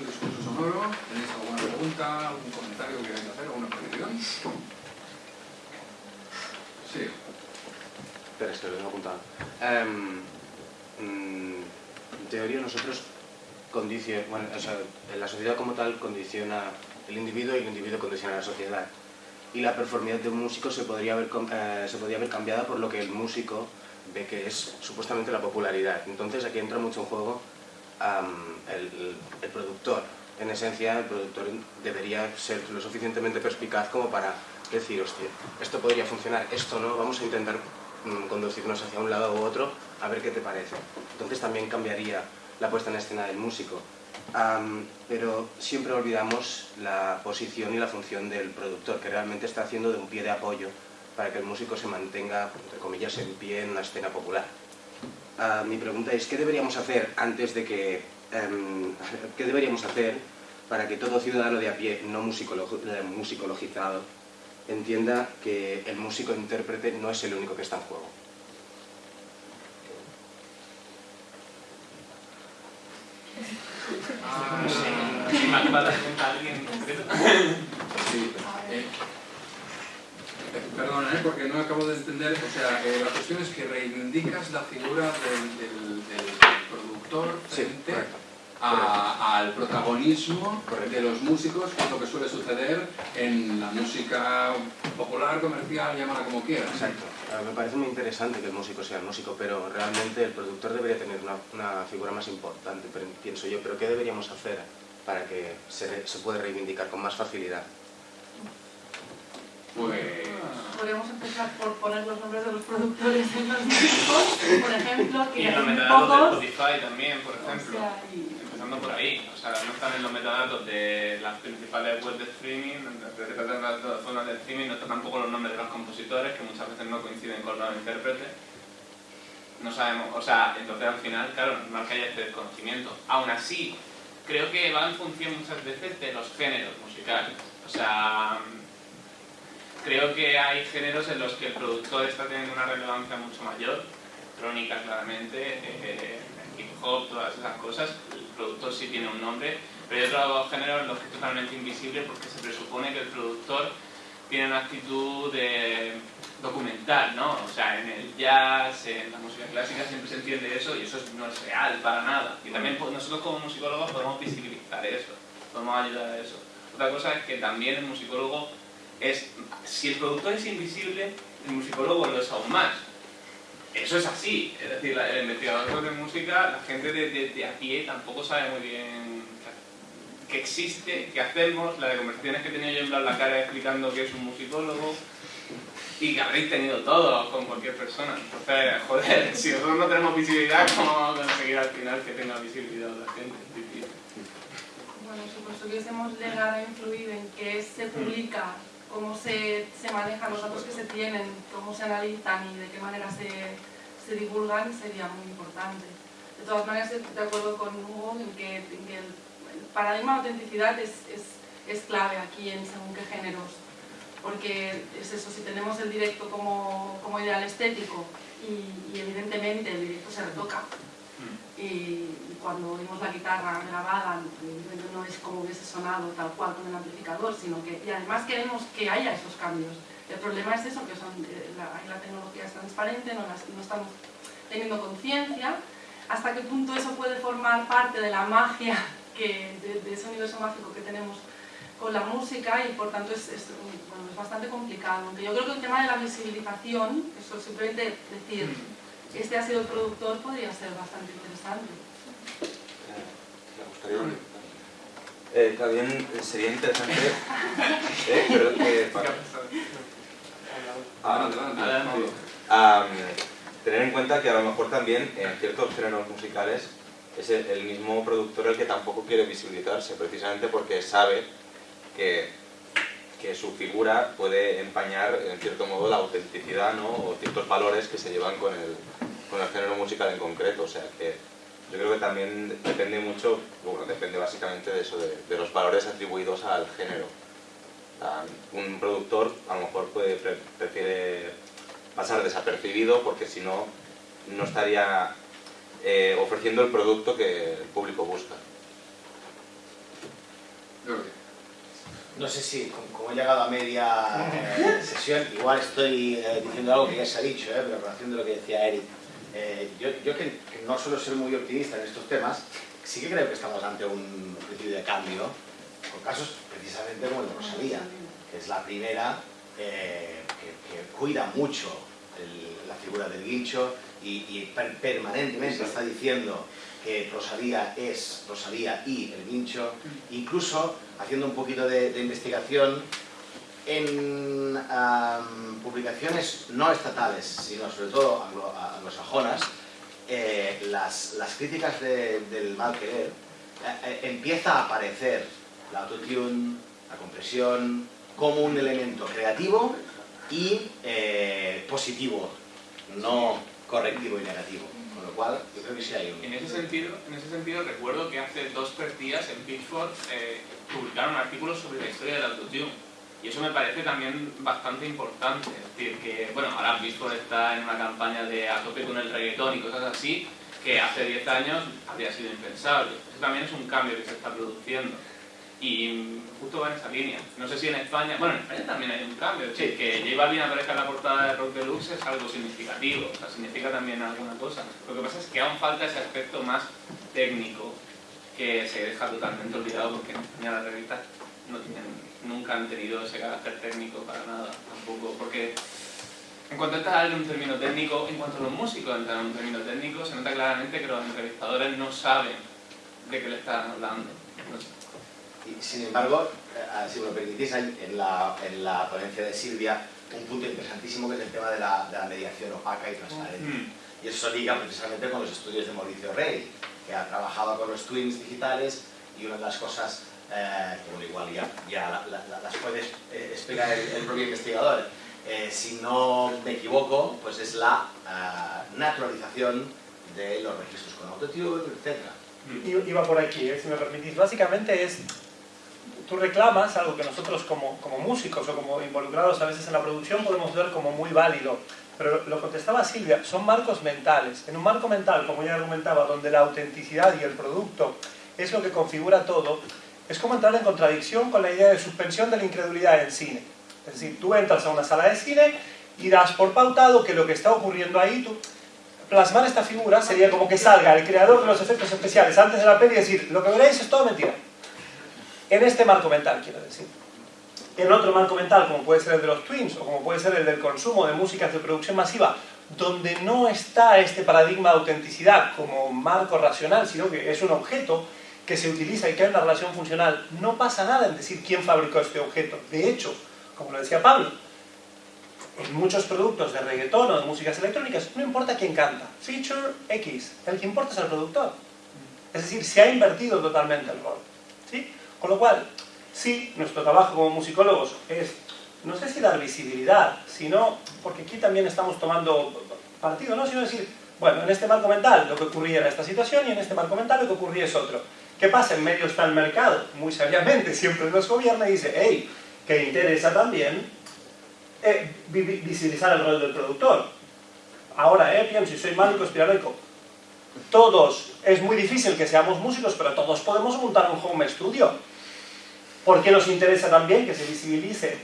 discurso sonoro. ¿Tenéis alguna pregunta, algún comentario que queráis hacer, alguna petición? Sí. Espera, es que lo tengo apuntado. Mm, en teoría nosotros condiciona, bueno, o sea, la sociedad como tal condiciona el individuo y el individuo condiciona la sociedad. Y la performidad de un músico se podría haber, eh, se podría cambiada por lo que el músico ve que es supuestamente la popularidad. Entonces aquí entra mucho en juego el, productor. En esencia, el productor debería ser lo suficientemente perspicaz como para decir, hostia, esto podría funcionar, esto no, vamos a intentar mm, conducirnos hacia un lado u otro, a ver qué te parece. Entonces también cambiaría la puesta en escena del músico. pero siempre olvidamos la posición y la función del productor, que realmente está haciendo de un pie de apoyo para que el músico se mantenga, entre comillas, en pie en una escena popular. Mi pregunta es, ¿qué deberíamos hacer antes de que... Em, ¿Qué deberíamos hacer para que todo ciudadano de a pie no eh, musicologizado entienda que el músico intérprete no es el único que está en juego? Ah, sí. Perdona, ¿eh? porque no acabo de entender, o sea, eh, la cuestión es que reivindicas la figura del, productor frente al protagonismo de los músicos, que es lo que suele suceder en la música popular, comercial, llámala como quieras. Exacto. Me parece muy interesante que el músico sea el músico, pero realmente el productor debería tener una, figura más importante, pienso yo. Pero ¿qué deberíamos hacer para que se, se pueda reivindicar con más facilidad? Pues... Podríamos empezar por poner los nombres de los productores en los discos, por ejemplo, que Y en los metadatos de Spotify también, por ejemplo. Empezando por ahí. O sea, no están en los metadatos de las principales webs de streaming, las principales de streaming, no están tampoco los nombres de los compositores, que muchas veces no coinciden con los intérpretes. No sabemos, o sea, entonces al final, claro, normal que haya este desconocimiento. Aún así, creo que va en función muchas veces de los géneros musicales. O sea, Creo que hay géneros en los que el productor está teniendo una relevancia mucho mayor, crónica claramente, eh, hip hop, todas esas cosas, el productor sí tiene un nombre, pero hay otros géneros en los que es totalmente invisible porque se presupone que el productor tiene una actitud de documental, ¿no? O sea, en el jazz, en la música clásica siempre se entiende eso y eso no es real para nada. Y también pues, nosotros como musicólogos podemos visibilizar eso, podemos ayudar a eso. Otra cosa es que también el musicólogo es, si el productor es invisible, el musicólogo lo es aún más. Eso es así, es decir, el investigador de música, la gente de, de, a pie tampoco sabe muy bien qué existe, qué hacemos, las conversaciones que he tenido yo en plan la cara explicando que es un musicólogo y que habréis tenido todos con cualquier persona. Entonces, joder, si nosotros no tenemos visibilidad, ¿cómo vamos a conseguir al final que tenga visibilidad la gente? Bueno, si pudiésemos llegar a influir en que se publica cómo se, se, manejan los datos que se tienen, cómo se analizan y de qué manera se, se divulgan sería muy importante. De todas maneras, estoy de acuerdo con Hugo en que, el, paradigma de autenticidad es, es, es, clave aquí en según qué géneros, porque es eso, si tenemos el directo como, como ideal estético y evidentemente el directo se retoca, y cuando oímos la guitarra grabada no es como hubiese sonado tal cual con el amplificador, sino que y además queremos que haya esos cambios. El problema es eso, que son, eh, la, la, tecnología es transparente, no, no estamos teniendo conciencia, hasta qué punto eso puede formar parte de la magia, que, de, ese universo mágico que tenemos con la música y por tanto es, es, bueno, es bastante complicado. Aunque yo creo que el tema de la visibilización, eso simplemente decir mm este ha sido el productor podría ser bastante interesante. Me gustaría... Eh, también sería interesante eh, pero que para, ah, tener en cuenta que a lo mejor también en ciertos géneros musicales es el, mismo productor el que tampoco quiere visibilizarse, precisamente porque sabe que, que, su figura puede empañar en cierto modo la autenticidad ¿no? o ciertos valores que se llevan con el, con el género musical en concreto, o sea que yo creo que también depende mucho, bueno, depende básicamente de eso, de, los valores atribuidos al género. un productor a lo mejor puede, prefiere pasar desapercibido porque si no, no estaría eh, ofreciendo el producto que el público busca. No sé si, como, he llegado a media eh, sesión, igual estoy eh, diciendo algo que ya se ha dicho, eh, pero en relación de lo que decía Eric. Yo, yo que, no suelo ser muy optimista en estos temas, sí que creo que estamos ante un principio de cambio, con casos precisamente como el de Rosalía, que es la primera que, cuida mucho la figura del guincho y, permanentemente está diciendo que Rosalía es Rosalía y el guincho, incluso haciendo un poquito de, investigación en publicaciones no estatales, sino sobre todo anglosajonas, eh, las, las, críticas del mal querer, eh, eh, empieza a aparecer la autotune, la compresión, como un elemento creativo y positivo, no correctivo y negativo cual yo creo que sí hay un... En ese sentido, en ese sentido recuerdo que hace dos tres días en Pitchfork eh, publicaron un artículo sobre la historia del autotune. Y eso me parece también bastante importante. Es decir, que, bueno, ahora Pitchfork está en una campaña de a tope con el reggaetón y cosas así, que hace 10 años habría sido impensable. Eso también es un cambio que se está produciendo y justo va en esa línea. No sé si en España, bueno, en España también hay un cambio, decir, que J Balvin aparezca en la portada de Rock Deluxe es algo significativo, o sea, significa también alguna cosa. Lo que pasa es que aún falta ese aspecto más técnico que se deja totalmente olvidado porque en España las revistas no tienen, nunca han tenido ese carácter técnico para nada, tampoco, porque en cuanto entra en un término técnico, en cuanto a los músicos entran en un término técnico, se nota claramente que los entrevistadores no saben de qué le están hablando. Y, sin embargo, eh, si me lo permitís, hay en la, en la ponencia de Silvia un punto interesantísimo que es el tema de la, de la mediación opaca y transparente. Mm. Y eso liga precisamente con los estudios de Mauricio Rey, que ha trabajado con los twins digitales y una de las cosas, eh, que igual ya, ya las puede eh, explicar el, propio investigador, eh, si no me equivoco, pues es la naturalización de los registros con autotune, etc. Iba por aquí, si me permitís. Básicamente es tú reclamas algo que nosotros como, como, músicos o como involucrados a veces en la producción podemos ver como muy válido. Pero lo contestaba Silvia, son marcos mentales. En un marco mental, como ya argumentaba, donde la autenticidad y el producto es lo que configura todo, es como entrar en contradicción con la idea de suspensión de la incredulidad en cine. Es decir, tú entras a una sala de cine y das por pautado que lo que está ocurriendo ahí, tú, plasmar esta figura sería como que salga el creador de los efectos especiales antes de la peli y decir, lo que veréis es todo mentira. En este marco mental, quiero decir. En otro marco mental, como puede ser el de los twins, o como puede ser el del consumo de músicas de producción masiva, donde no está este paradigma de autenticidad como marco racional, sino que es un objeto que se utiliza y que hay una relación funcional, no pasa nada en decir quién fabricó este objeto. De hecho, como lo decía Pablo, en muchos productos de reggaetón o de músicas electrónicas, no importa quién canta, feature X, el que importa es el productor. Es decir, se ha invertido totalmente el rol. ¿sí? Con lo cual, sí, nuestro trabajo como musicólogos es, no sé si dar visibilidad, sino, porque aquí también estamos tomando partido, ¿no? Sino decir, bueno, en este marco mental lo que ocurría era esta situación y en este marco mental lo que ocurría es otro. ¿Qué pasa? En medio está el mercado, muy sabiamente, siempre nos gobierna y dice, hey, que interesa también eh, visibilizar el rol del productor. Ahora, eh, pienso, si soy malo y conspiranoico, todos, es muy difícil que seamos músicos, pero todos podemos montar un home studio porque nos interesa también que se visibilice,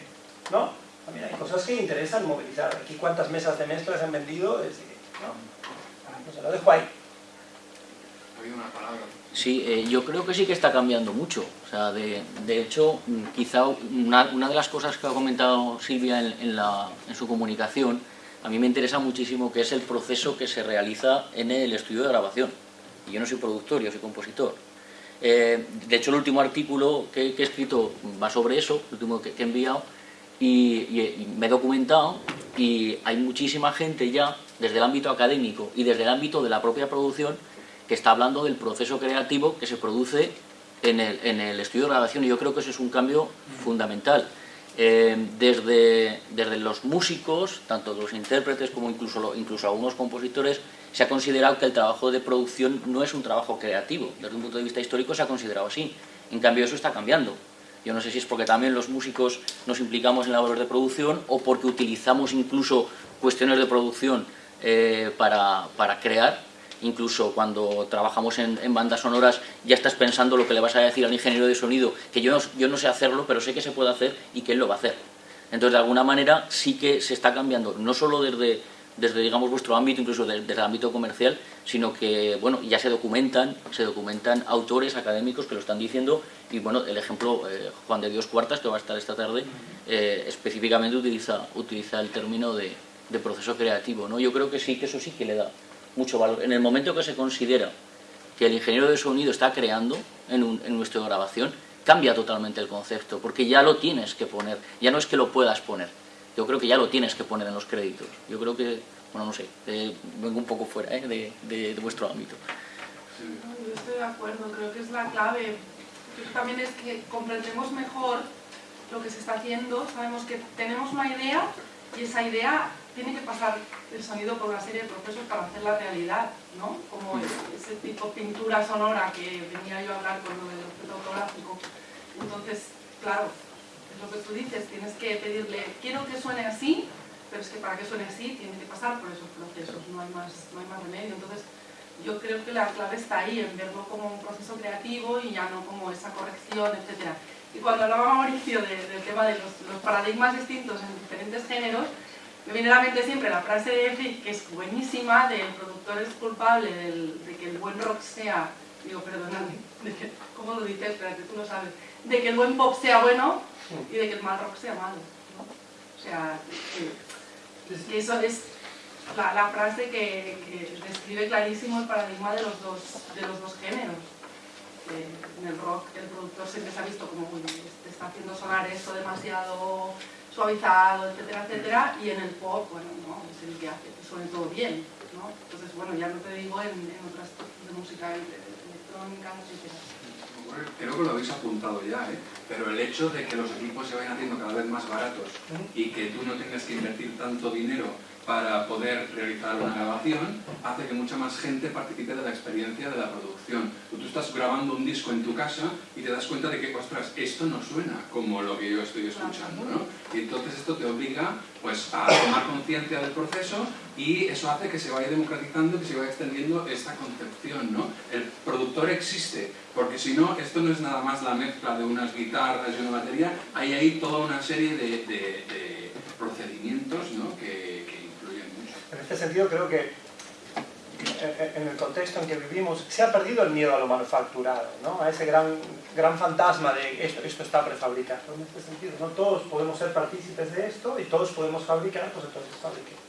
¿no? También hay cosas que interesan movilizar. Aquí cuántas mesas de mezclas han vendido, es ¿no? Pues lo dejo ahí. Ha habido una palabra. Sí, eh, yo creo que sí que está cambiando mucho. O sea, de, de hecho, mm, quizá una, una, de las cosas que ha comentado Silvia en, en, la, en su comunicación, a mí me interesa muchísimo, que es el proceso que se realiza en el estudio de grabación. Y yo no soy productor, yo soy compositor. Eh, de hecho, el último artículo que, he escrito va sobre eso, el último que, he enviado, y, me he documentado y hay muchísima gente ya, desde el ámbito académico y desde el ámbito de la propia producción, que está hablando del proceso creativo que se produce en el, en el estudio de grabación y yo creo que eso es un cambio fundamental. Eh, desde, desde los músicos, tanto los intérpretes como incluso, incluso algunos compositores, se ha considerado que el trabajo de producción no es un trabajo creativo. Desde un punto de vista histórico se ha considerado así. En cambio eso está cambiando. Yo no sé si es porque también los músicos nos implicamos en labores de producción o porque utilizamos incluso cuestiones de producción eh, para, para, crear, incluso cuando trabajamos en, bandas sonoras ya estás pensando lo que le vas a decir al ingeniero de sonido, que yo yo no sé hacerlo, pero sé que se puede hacer y que él lo va a hacer. Entonces, de alguna manera sí que se está cambiando, no solo desde, desde digamos, vuestro ámbito, incluso desde, el ámbito comercial, sino que, bueno, ya se documentan, se documentan autores académicos que lo están diciendo y, bueno, el ejemplo, eh, Juan de Dios Cuartas, que va a estar esta tarde, eh, específicamente utiliza, utiliza el término de, proceso creativo, ¿no? Yo creo que sí, que eso sí que le da mucho valor. En el momento que se considera que el ingeniero de sonido está creando en, un, en nuestra grabación, cambia totalmente el concepto, porque ya lo tienes que poner, ya no es que lo puedas poner, yo creo que ya lo tienes que poner en los créditos. Yo creo que, bueno, no sé, vengo un poco fuera ¿eh? de, de, vuestro ámbito. Yo estoy de acuerdo, creo que es la clave. También es que comprendemos mejor lo que se está haciendo, sabemos que tenemos una idea y esa idea tiene que pasar el sonido por una serie de procesos para hacer la realidad, ¿no? Como ese tipo de pintura sonora que venía yo a hablar con lo del objeto fotográfico. Entonces, claro, lo que tú dices, tienes que pedirle, quiero que suene así, pero es que para que suene así tiene que pasar por esos procesos, no hay más, no hay más remedio. Entonces, yo creo que la clave está ahí, en verlo como un proceso creativo y ya no como esa corrección, etc. Y cuando hablaba Mauricio del tema de los, paradigmas distintos en diferentes géneros, me viene a la mente siempre la frase de Frick, que es buenísima, del productor es culpable de que el buen rock sea, digo, perdóname, ¿cómo lo dices? Espérate, tú lo sabes, de que el buen pop sea bueno y de que el mal rock sea malo. O sea, que, eso es la, frase que, describe clarísimo el paradigma de los dos, de los dos géneros. en el rock el productor siempre se ha visto como, uy, está haciendo sonar esto demasiado suavizado, etcétera, etcétera, y en el pop, bueno, no, es el que hace que suene todo bien, ¿no? Entonces, bueno, ya no te digo en, otras tipos de música electrónica, etcétera. Creo que lo habéis apuntado ya, ¿eh? pero el hecho de que los equipos se vayan haciendo cada vez más baratos y que tú no tengas que invertir tanto dinero para poder realizar una grabación hace que mucha más gente participe de la experiencia de la producción. Tú, estás grabando un disco en tu casa y te das cuenta de que, ostras, esto no suena como lo que yo estoy escuchando, ¿no? Y entonces esto te obliga pues, a tomar conciencia del proceso y eso hace que se vaya democratizando, que se vaya extendiendo esta concepción, ¿no? El productor existe, porque si no, esto no es nada más la mezcla de unas guitarras y una batería, hay ahí toda una serie de, procedimientos ¿no? que, en este sentido creo que en el contexto en que vivimos se ha perdido el miedo a lo manufacturado, ¿no? a ese gran, gran fantasma de esto, esto está prefabricado. En este sentido, no todos podemos ser partícipes de esto y todos podemos fabricar, pues entonces fabriquemos.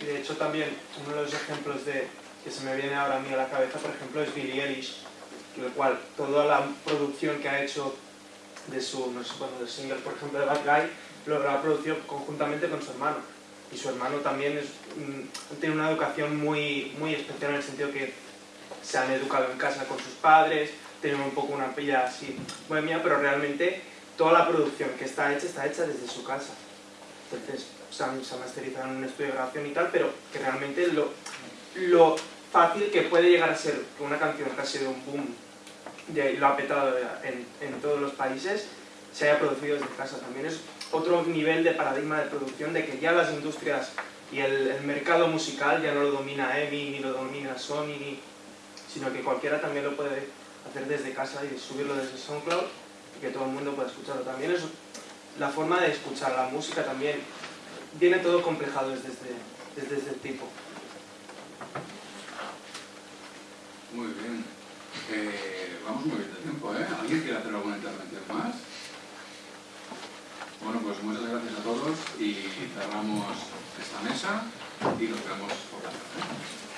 Y de hecho también uno de los ejemplos de, que se me viene ahora a mí a la cabeza, por ejemplo, es Billie Eilish, el cual toda la producción que ha hecho de su, no sé, bueno, del single, por ejemplo, de Bad Guy, lo ha producido conjuntamente con su hermano y su hermano también es, tiene una educación muy, muy especial en el sentido que se han educado en casa con sus padres, tienen un poco una pilla así bohemia, pero realmente toda la producción que está hecha está hecha desde su casa. Entonces se han, se masterizado en un estudio de grabación y tal, pero que realmente lo, lo fácil que puede llegar a ser que una canción que ha sido un boom y lo ha petado en, en todos los países, se haya producido desde casa. También es otro nivel de paradigma de producción de que ya las industrias y el, mercado musical ya no lo domina EMI, ni lo domina Sony, sino que cualquiera también lo puede hacer desde casa y subirlo desde SoundCloud y que todo el mundo pueda escucharlo. También es la forma de escuchar la música también viene todo complejado desde, desde ese tipo. Muy bien. Eh, vamos muy bien de tiempo, ¿eh? ¿Alguien quiere hacer alguna intervención más? Bueno, pues muchas gracias a todos y cerramos esta mesa y nos vemos por la tarde.